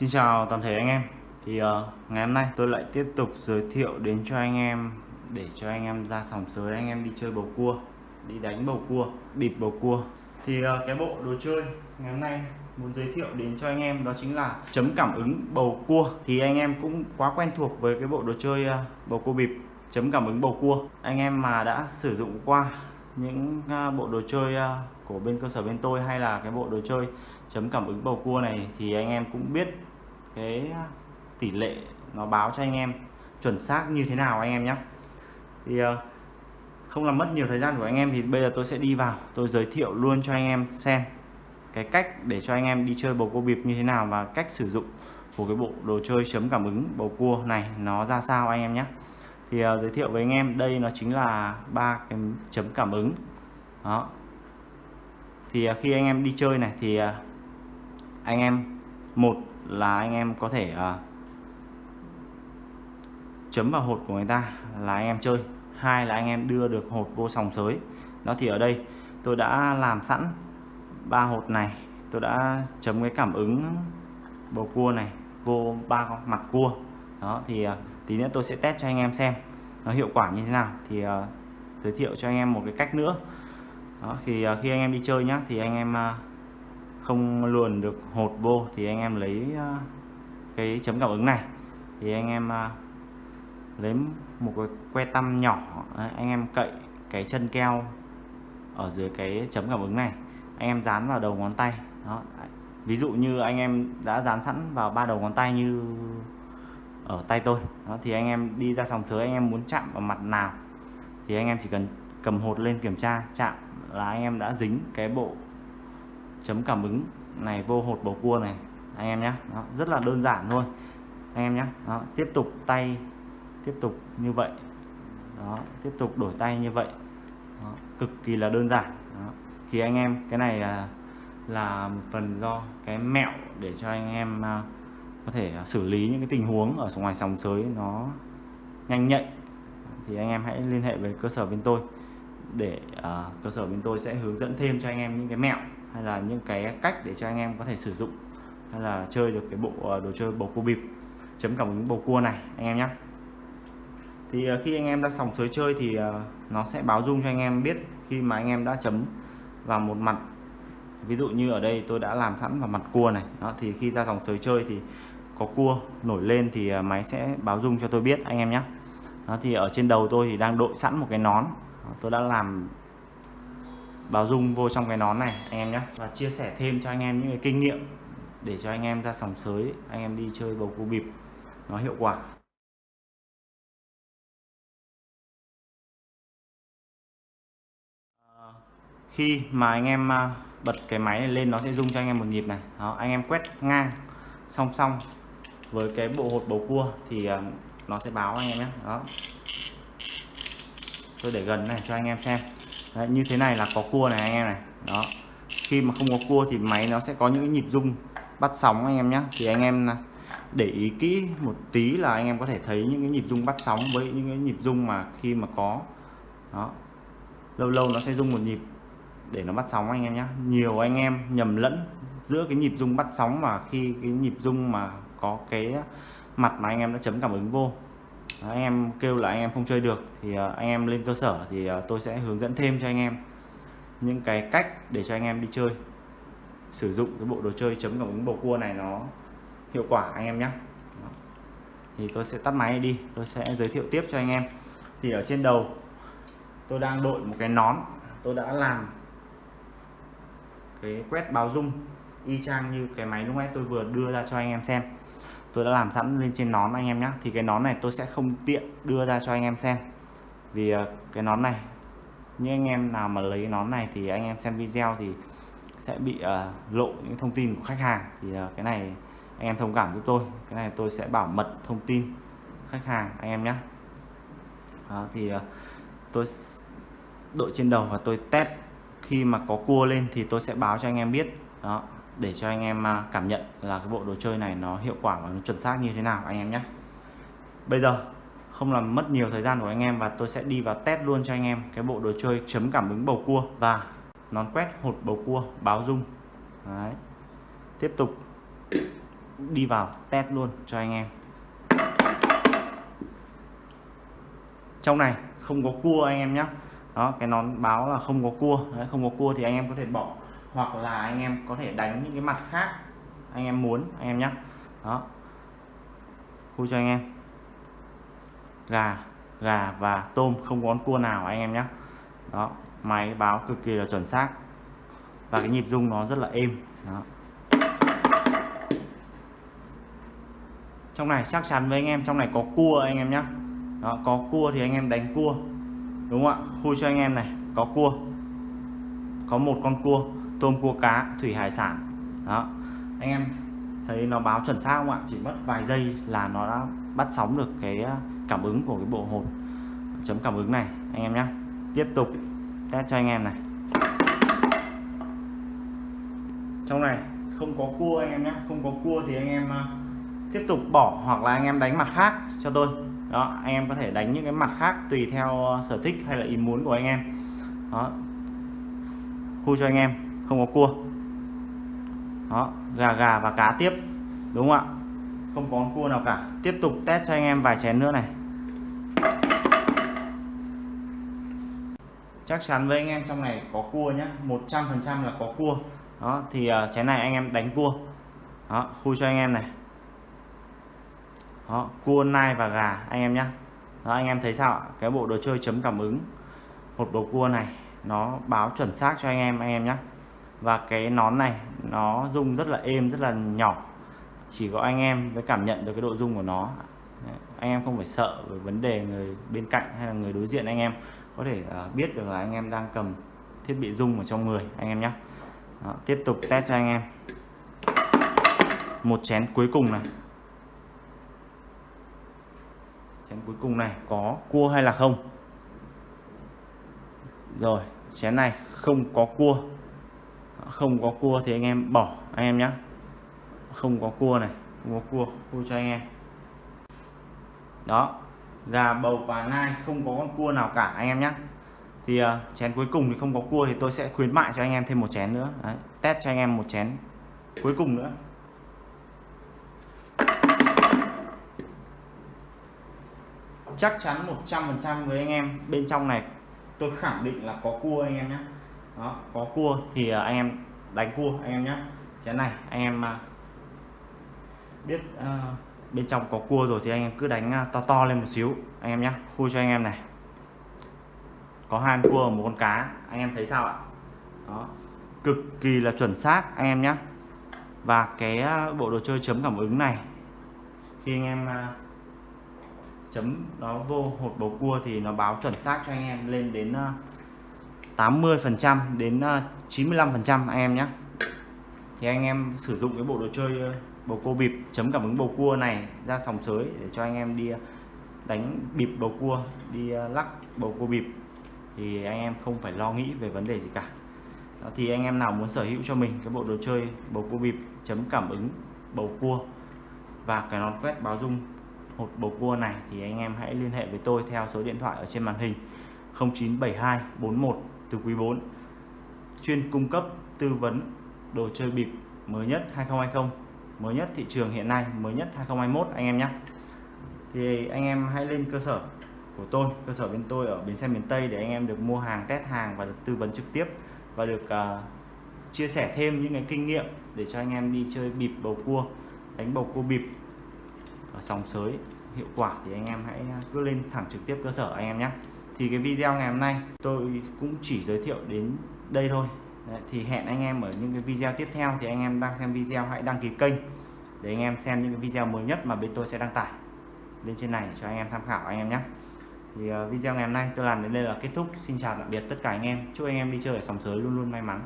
Xin chào toàn thể anh em. Thì uh, ngày hôm nay tôi lại tiếp tục giới thiệu đến cho anh em để cho anh em ra sòng sới anh em đi chơi bầu cua đi đánh bầu cua bịp bầu cua. Thì uh, cái bộ đồ chơi ngày hôm nay muốn giới thiệu đến cho anh em đó chính là chấm cảm ứng bầu cua. Thì anh em cũng quá quen thuộc với cái bộ đồ chơi uh, bầu cua bịp chấm cảm ứng bầu cua. Anh em mà đã sử dụng qua những uh, bộ đồ chơi uh, của bên cơ sở bên tôi hay là cái bộ đồ chơi chấm cảm ứng bầu cua này thì anh em cũng biết cái tỷ lệ nó báo cho anh em chuẩn xác như thế nào anh em nhé. Thì ờ, không làm mất nhiều thời gian của anh em thì bây giờ tôi sẽ đi vào tôi giới thiệu luôn cho anh em xem cái cách để cho anh em đi chơi bầu cua bịp như thế nào và cách sử dụng của cái bộ đồ chơi chấm cảm ứng bầu cua này nó ra sao anh em nhé. Thì uh, giới thiệu với anh em đây nó chính là ba cái chấm cảm ứng. Đó. Thì uh, khi anh em đi chơi này thì uh, anh em một là anh em có thể uh, chấm vào hột của người ta là anh em chơi. Hai là anh em đưa được hột vô sòng sới. Đó thì ở đây tôi đã làm sẵn ba hột này. Tôi đã chấm cái cảm ứng bầu cua này vô ba mặt cua. Đó thì uh, tí nữa tôi sẽ test cho anh em xem nó hiệu quả như thế nào. Thì uh, giới thiệu cho anh em một cái cách nữa. Đó, thì uh, khi anh em đi chơi nhá thì anh em uh, không luồn được hột vô thì anh em lấy ờ, cái chấm cảm ứng này. Thì anh em ờ, lấy một cái que tăm nhỏ anh em cậy cái chân keo ở dưới cái chấm cảm ứng này. Anh em dán vào đầu ngón tay, đó ví dụ như anh em đã dán sẵn vào ba đầu ngón tay như ở tay tôi, đó, thì anh em đi ra sòng thới anh em muốn chạm vào mặt nào thì anh em chỉ cần cầm hột lên kiểm tra, chạm là anh em đã dính cái bộ chấm cảm ứng này vô hột bầu cua này. Anh em nhé rất là đơn giản thôi. Anh em nhé đó, tiếp tục tay tiếp tục như vậy. Đó tiếp tục đổi tay như vậy. Đó, cực kỳ là đơn giản. Đó. thì anh em cái này là, là một phần do cái mẹo để cho anh em uh, có thể xử lý những cái tình huống ở ngoài sòng sới nó nhanh nhạy. Thì anh em hãy liên hệ với cơ sở bên tôi để uh, cơ sở bên tôi sẽ hướng dẫn thêm cho anh em những cái mẹo hay là những cái cách để cho anh em có thể sử dụng hay là chơi được cái bộ ờ, đồ chơi bầu cua bịp chấm cảm ứng bầu cua này anh em nhé thì ờ, khi anh em ra sòng sới chơi thì ờ, nó sẽ báo dung cho anh em biết khi mà anh em đã chấm vào một mặt. Ví dụ như ở đây tôi đã làm sẵn vào mặt cua này đó thì khi ra dòng sới chơi thì có cua nổi lên thì máy sẽ báo dung cho tôi biết anh em nhé đó, thì ở trên đầu tôi thì đang đội sẵn một cái nón tôi đã làm báo dung vô trong cái nón này, anh em nhé. Và chia sẻ thêm cho anh em những cái kinh nghiệm để cho anh em ra sòng sới, anh em đi chơi bầu cua bịp. Nó hiệu quả. À, khi mà anh em à, bật cái máy này lên, nó sẽ rung cho anh em một nhịp này. Đó, anh em quét ngang, song song với cái bộ hột bầu cua thì à, nó sẽ báo anh em nhé. Đó. Tôi để gần này cho anh em xem. Đấy, như thế này là có cua này anh em này. Đó. Khi mà không có cua thì máy nó sẽ có những cái nhịp rung bắt sóng anh em nhé thì anh em à, để ý kỹ một tí là anh em có thể thấy những cái nhịp rung bắt sóng với những cái nhịp rung mà khi mà có. Đó. Lâu lâu nó sẽ rung một nhịp để nó bắt sóng anh em nhé nhiều anh em nhầm lẫn giữa cái nhịp rung bắt sóng và khi cái nhịp rung mà có cái à, mặt mà anh em đã chấm cảm ứng vô anh em kêu là anh em không chơi được thì à, anh em lên cơ sở thì à, tôi sẽ hướng dẫn thêm cho anh em những cái cách để cho anh em đi chơi. Sử dụng cái bộ đồ chơi chấm cảm ứng bầu cua này nó hiệu quả, anh em nhé thì tôi sẽ tắt máy đi, tôi sẽ giới thiệu tiếp cho anh em. Thì ở trên đầu, tôi đang đội một cái nón. Tôi đã làm cái quét báo dung y chang như cái máy lúc nãy tôi vừa đưa ra cho anh em xem tôi đã làm sẵn lên trên nón anh em nhé thì cái nón này tôi sẽ không tiện đưa ra cho anh em xem. Vì ờ, cái nón này như anh em nào mà lấy nón này thì anh em xem video thì sẽ bị uh, lộ những thông tin của khách hàng. Thì uh, cái này anh em thông cảm với tôi. Cái này tôi sẽ bảo mật thông tin khách hàng anh em nhé Đó, thì uh, tôi đội trên đầu và tôi test. Khi mà có cua lên thì tôi sẽ báo cho anh em biết. Đó để cho anh em à, cảm nhận là cái bộ đồ chơi này nó hiệu quả và nó chuẩn xác như thế nào anh em nhé. Bây giờ không làm mất nhiều thời gian của anh em và tôi sẽ đi vào test luôn cho anh em cái bộ đồ chơi chấm cảm ứng bầu cua và nón quét hột bầu cua báo rung Đấy. tiếp tục đi vào test luôn cho anh em. Trong này không có cua anh em nhé. Đó cái nón báo là không có cua. Đấy, không có cua thì anh em có thể bỏ hoặc là anh em có thể đánh những cái mặt khác anh em muốn anh em nhé đó. Khui cho anh em. Gà gà và tôm không có con cua nào anh em nhé đó máy báo cực kỳ là chuẩn xác. Và cái nhịp rung nó rất là êm. Đó. trong này chắc chắn với anh em trong này có cua anh em nhé đó, có cua thì anh em đánh cua. Đúng không ạ? Khui cho anh em này có cua. Có một con cua tôm cua cá, thủy hải sản. Đó. Anh em thấy nó báo chuẩn xác không ạ? Chỉ mất vài giây là nó đã bắt sóng được cái à, cảm ứng của cái bộ hột chấm cảm ứng này. Anh em nhé tiếp tục test cho anh em này. Trong này không có cua anh em nhé không có cua thì anh em à, tiếp tục bỏ hoặc là anh em đánh mặt khác cho tôi. Đó, anh em có thể đánh những cái mặt khác tùy theo à, sở thích hay là ý muốn của anh em. Đó. Khu cho anh em không có cua. Đó gà gà và cá tiếp đúng không ạ? Không có cua nào cả. Tiếp tục test cho anh em vài chén nữa này. Chắc chắn với anh em trong này có cua nhé 100% là có cua. Đó thì uh, chén này anh em đánh cua. Đó khui cho anh em này. Đó cua nai và gà anh em nhé đó anh em thấy sao ạ? Cái bộ đồ chơi chấm cảm ứng. Một bầu cua này nó báo chuẩn xác cho anh em anh em nhé và cái nón này nó rung rất là êm rất là nhỏ. Chỉ có anh em mới cảm nhận được cái độ rung của nó. Anh em không phải sợ về vấn đề người bên cạnh hay là người đối diện anh em. Có thể à, biết được là anh em đang cầm thiết bị rung ở trong người anh em nhé. Đó, tiếp tục test cho anh em. Một chén cuối cùng này. Chén cuối cùng này có cua hay là không? Rồi chén này không có cua không có cua thì anh em bỏ anh em nhé không có cua này không có cua cua cho anh em. Đó gà bầu và nai không có con cua nào cả anh em nhé thì uh, chén cuối cùng thì không có cua thì tôi sẽ khuyến mại cho anh em thêm một chén nữa. Đấy, test cho anh em một chén cuối cùng nữa. Chắc chắn 100% với anh em bên trong này tôi khẳng định là có cua anh em nhé đó có cua thì à, anh em đánh cua anh em nhé chén này anh em à, biết uh, bên trong có cua rồi thì anh em cứ đánh to to lên một xíu anh em nhé khui cho anh em này. Có hai cua và một con cá anh em thấy sao ạ? Đó cực kỳ là chuẩn xác anh em nhé và cái bộ đồ chơi chấm cảm ứng này khi anh em chấm nó vô hột bầu cua thì nó báo chuẩn xác cho anh em lên đến 80 phần trăm đến ờ, 95 phần trăm anh em nhé. Thì anh em sử dụng cái bộ đồ chơi ờ, bầu cua bịp chấm cảm ứng bầu cua này ra sòng sới để cho anh em đi ờ, đánh bịp bầu cua đi lắc bầu cua bịp. Thì anh em không phải lo nghĩ về vấn đề gì cả. Đó, thì anh em nào muốn sở hữu cho mình cái bộ đồ chơi bầu cua bịp chấm cảm ứng bầu cua và cái nón quét báo dung hột bầu cua này thì anh em hãy liên hệ với tôi theo số điện thoại ở trên màn hình 0972 41 từ quý 4 chuyên cung cấp tư vấn đồ chơi bịp mới nhất 2020 mới nhất thị trường hiện nay mới nhất 2021 anh em nhé. Thì anh em hãy lên cơ sở của tôi cơ sở bên tôi ở bến xe miền Tây để anh em được mua hàng test hàng và được tư vấn trực tiếp và được uh, chia sẻ thêm những cái kinh nghiệm để cho anh em đi chơi bịp bầu cua đánh bầu cua bịp ở sòng sới hiệu quả thì anh em hãy à, cứ lên thẳng trực tiếp cơ sở anh em nhé thì cái video ngày hôm nay tôi cũng chỉ giới thiệu đến đây thôi. Đấy, thì hẹn anh em ở những cái video tiếp theo. Thì anh em đang xem video hãy đăng ký kênh để anh em xem những cái video mới nhất mà bên tôi sẽ đăng tải lên trên này cho anh em tham khảo anh em nhé. Thì uh, video ngày hôm nay tôi làm đến đây là kết thúc. Xin chào tạm biệt tất cả anh em. Chúc anh em đi chơi ở sòng sới luôn luôn may mắn.